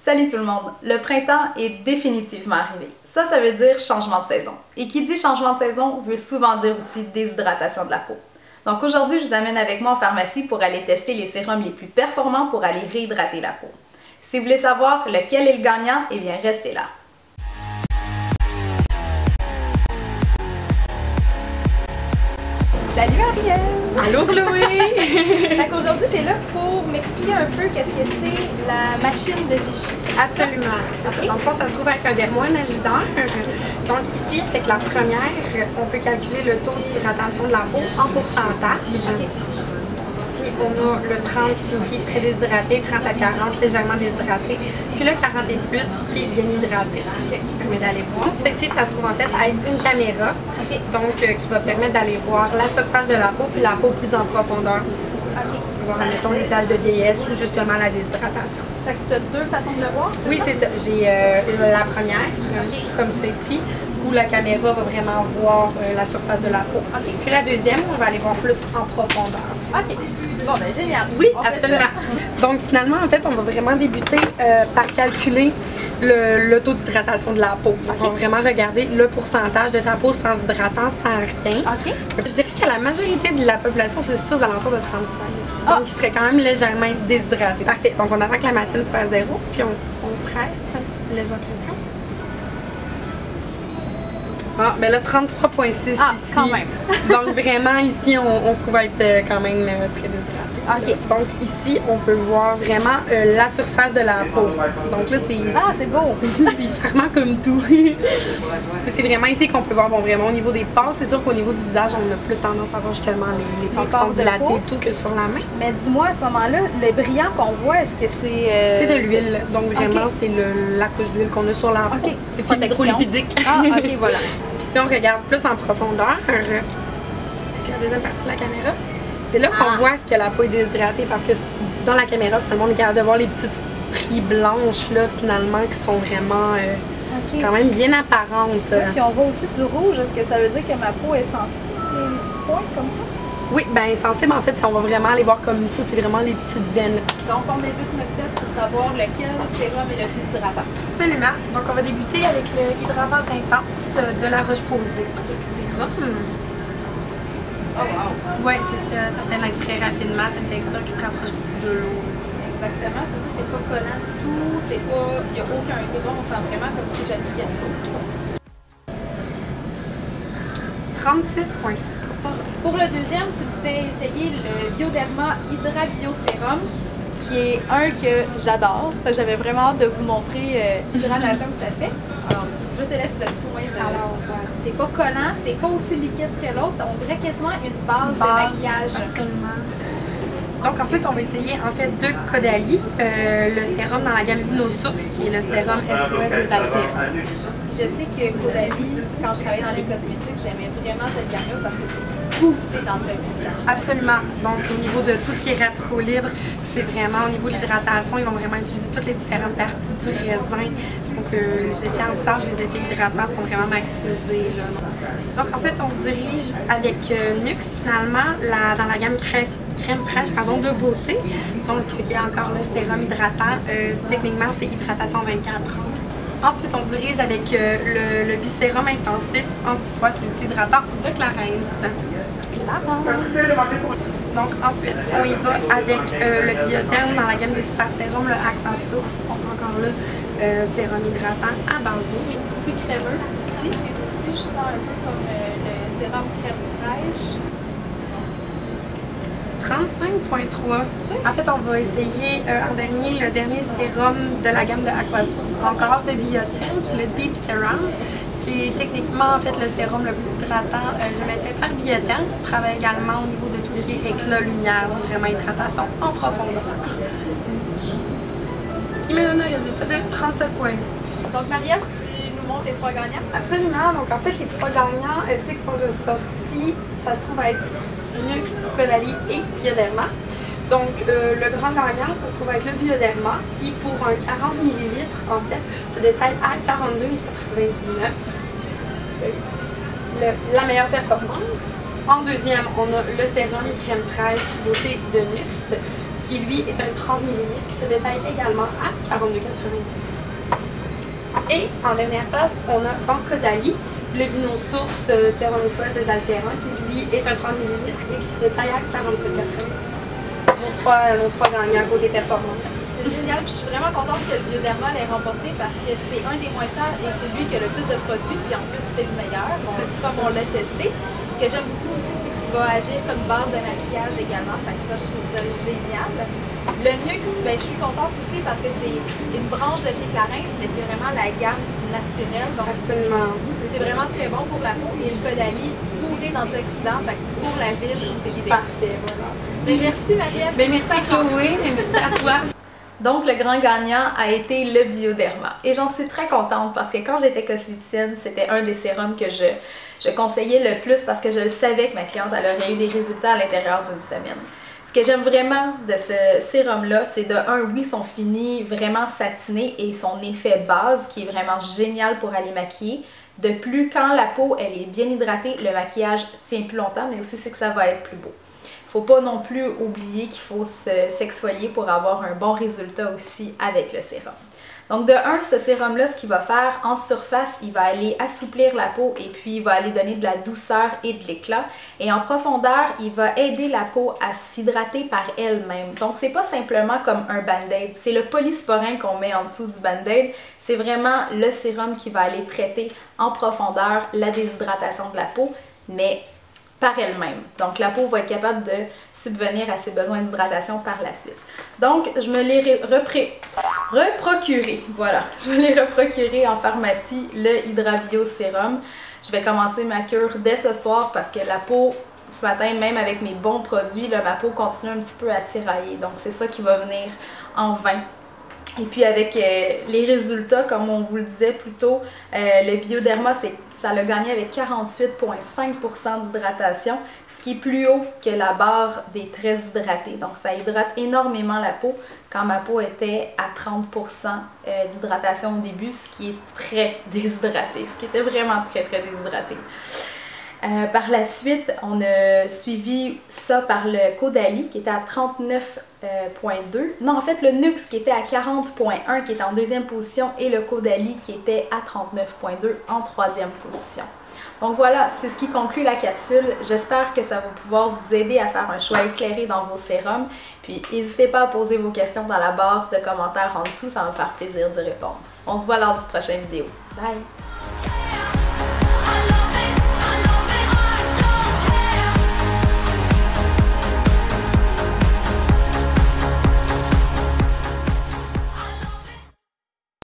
Salut tout le monde! Le printemps est définitivement arrivé. Ça, ça veut dire changement de saison. Et qui dit changement de saison veut souvent dire aussi déshydratation de la peau. Donc aujourd'hui, je vous amène avec moi en pharmacie pour aller tester les sérums les plus performants pour aller réhydrater la peau. Si vous voulez savoir lequel est le gagnant, eh bien restez là. Salut Ariel! Allô Chloé! Donc aujourd'hui, tu es là pour m'expliquer un peu qu'est-ce que c'est la machine de Vichy. Absolument. Ok. Dans le fond, ça se trouve avec un dermo-analyseur. Donc ici, avec la première, on peut calculer le taux d'hydratation de la peau en pourcentage. Ici, on a le 30 qui signifie très déshydraté, 30 à 40 légèrement déshydraté, puis le 40 et plus qui est bien hydraté. Ok. permet d'aller voir. Ici, ça se trouve en fait à être une caméra, donc euh, qui va permettre d'aller voir la surface de la peau puis la peau plus en profondeur aussi. Voir, admettons, les taches de vieillesse ou justement la déshydratation. Fait que tu as deux façons de le voir, Oui, c'est ça. J'ai euh, la première, comme ici, où la caméra va vraiment voir euh, la surface de la peau. Puis la deuxième, on va aller voir plus en profondeur. Ok. Bon, ben génial. Oui, On absolument. Donc finalement, en fait, on va vraiment débuter euh, par calculer le, le taux d'hydratation de la peau. Donc, on va vraiment regarder le pourcentage de ta peau sans hydratant, sans rien. Ok. Je dirais que la majorité de la population se situe aux alentours de 35. Ah. Donc, il serait quand même légèrement déshydraté. Parfait. Donc, on attend que la machine soit à zéro, puis on, on presse. Légère pression. Ah, ben là, 33,6 Ah, ici. quand même. Donc, vraiment, ici, on, on se trouve à être euh, quand même euh, très déshydraté. Ok. Donc, ici, on peut voir vraiment euh, la surface de la peau. Donc là, c'est Ah, c'est beau. c'est charmant comme tout. Mais c'est vraiment ici qu'on peut voir, bon, vraiment au niveau des pores, c'est sûr qu'au niveau du visage, on a plus tendance à voir justement les, les pores qui sont et tout que sur la main. Mais dis-moi, à ce moment-là, le brillant qu'on voit, est-ce que c'est... euh, C'est de l'huile, donc vraiment, c'est la couche d'huile qu'on a sur la peau. Ok. Protection. Ah, ok, voilà. Si on regarde plus en profondeur, avec la deuxième partie de la caméra, c'est là qu'on Ah. voit que la peau est déshydratée parce que dans la caméra, finalement, on est capable de voir les petites stries blanches, là, finalement, qui sont vraiment euh, quand même bien apparentes. Ouais, Puis on voit aussi du rouge. Est-ce que ça veut dire que ma peau est sensible? Les petits points comme ça? Oui, ben sensible, en fait, si on va vraiment aller voir comme ça, c'est vraiment les petites veines. Donc, on débute notre test pour savoir lequel sérum est le plus hydratant. Absolument. Donc, on va débuter avec le hydravase intense de la Roche-Posay. Donc, sérum. Oh, wow. Oui, c'est ça. Ça pénètre très rapidement. C'est une texture qui se rapproche de l'eau. Exactement, c'est ça, c'est pas collant du tout, c'est pas, il n'y a aucun gras, on sent vraiment comme si j'appliquais de l'eau. 36,6. Pour le deuxième, tu me fais essayer le Bioderma Hydra Bio Sérum, qui est un que j'adore. J'avais vraiment hâte de vous montrer euh, l'hydratation que ça fait. Alors, je te laisse le soin de... Alors. C'est pas collant, c'est pas aussi liquide que l'autre, on dirait quasiment une base, de Base, maquillage. Absolument. Donc ensuite, on va essayer en fait deux Caudalie, euh, le sérum dans la gamme Vinosource, qui est le sérum SOS des altères. Je sais que Caudalie, quand je travaillais dans les cosmétiques, j'aimais vraiment cette gamme-là parce que c'est Absolument. Donc, au niveau de tout ce qui est radicaux libres, c'est vraiment au niveau de l'hydratation, ils vont vraiment utiliser toutes les différentes parties du raisin. Donc, euh, les effets anti les effets hydratants sont vraiment maximisés. Donc, ensuite, on se dirige avec euh, Nux, finalement, la- dans la gamme crème, crème fraîche pardon, de beauté. Donc, il y a encore le sérum hydratant. Euh, techniquement, c'est hydratation 24 heures. Ensuite, on dirige avec euh, le, le bisérum intensif anti-soif multi-hydratant de Donc ensuite, on y va avec euh, le biotherme dans la gamme des super sérums, le Aqua Source. Donc encore là, euh, sérum hydratant à base d'eau. Plus crémeux aussi, puis aussi je sens un peu comme euh, le sérum crème fraîche. 35.3. En fait, on va essayer euh, en dernier le dernier sérum de la gamme de Aquasource, encore de biotherme, le Deep Serum, est techniquement en fait le sérum le plus hydratant euh, jamais fait par biotherme. On travaille également au niveau de tout ce qui est éclat, lumière, donc vraiment hydratation en profondeur. Qui me donne un résultat de 37.8. Donc Maria, tu nous montres les trois gagnants? Absolument. Donc, en fait, les trois gagnants, euh, ceux qui sont ressortis, ça se trouve à être Nux, Caudalie et Bioderma. Donc, euh, le grand gagnant, ça se trouve avec le Bioderma, qui, pour un 40 ml, en fait, se détaille à 42,99. Euh, la meilleure performance. En deuxième, on a le sérum crème fraîche beauté de Nux, qui lui est un 30 mm qui se détaille également à 42,99. Et en dernière place, on a Bancodali, le vino source euh, sérum SOS des altérants qui lui est un 30 mm et qui se détaille à 47,99. Mon 3, mon 3 gagnant côté performance. C'est génial, puis je suis vraiment contente que le Bioderma l'ait remporté parce que c'est un des moins chers et c'est lui qui a le plus de produits, puis en plus c'est le meilleur, comme on l'a testé. Ce que j'aime beaucoup aussi, c'est qu'il va agir comme base de maquillage également, fait que ça, je trouve ça génial. Le Nux, ben, je suis contente aussi parce que c'est une branche de chez Clarins, mais c'est vraiment la gamme naturelle, donc Absolument. c'est vraiment très bon pour la peau. Et le Caudalie, bourré d'antioxydants, fait que pour la ville, c'est l'idée. Parfait, voilà. Ben, merci Marie-Ève. Ben, merci Chloé, mais merci à toi. Donc, le grand gagnant a été le Bioderma. Et j'en suis très contente parce que quand j'étais cosméticienne, c'était un des sérums que je, conseillais le plus parce que je savais que ma cliente aurait eu des résultats à l'intérieur d'une semaine. Ce que j'aime vraiment de ce sérum-là, c'est de un, oui, son fini vraiment satiné et son effet base qui est vraiment génial pour aller maquiller. De plus, quand la peau elle est bien hydratée, le maquillage tient plus longtemps, mais aussi c'est que ça va être plus beau faut pas non plus oublier qu'il faut s'exfolier pour avoir un bon résultat aussi avec le sérum. Donc de un, ce sérum-là, ce qu'il va faire en surface, il va aller assouplir la peau et puis il va aller donner de la douceur et de l'éclat. Et en profondeur, il va aider la peau à s'hydrater par elle-même. Donc c'est pas simplement comme un band-aid, c'est le polysporin qu'on met en dessous du band-aid. C'est vraiment le sérum qui va aller traiter en profondeur la déshydratation de la peau, mais par elle-même. Donc la peau va être capable de subvenir à ses besoins d'hydratation par la suite. Donc je me l'ai reprocuré, voilà, je me l'ai reprocuré en pharmacie, le Hydravio Sérum. Je vais commencer ma cure dès ce soir parce que la peau, ce matin, même avec mes bons produits, ma peau continue un petit peu à tirailler. Donc c'est ça qui va venir en vain et puis avec euh, les résultats, comme on vous le disait plus tôt, euh, le bioderma, ça l'a gagné avec 48,5% d'hydratation, ce qui est plus haut que la barre des très hydratés. Donc ça hydrate énormément la peau quand ma peau était à 30% euh, d'hydratation au début, ce qui est très déshydraté, ce qui était vraiment très très déshydraté. Par la suite, on a suivi ça par le Caudalie qui était à 39 euh, non, en fait, le Nux qui était à 40.1 qui est en deuxième position et le Caudalie qui était à 39.2 en troisième position. Donc voilà, c'est ce qui conclut la capsule. J'espère que ça va pouvoir vous aider à faire un choix éclairé dans vos sérums. Puis n'hésitez pas à poser vos questions dans la barre de commentaires en dessous, ça va me faire plaisir d'y répondre. On se voit lors du prochain vidéo. Bye!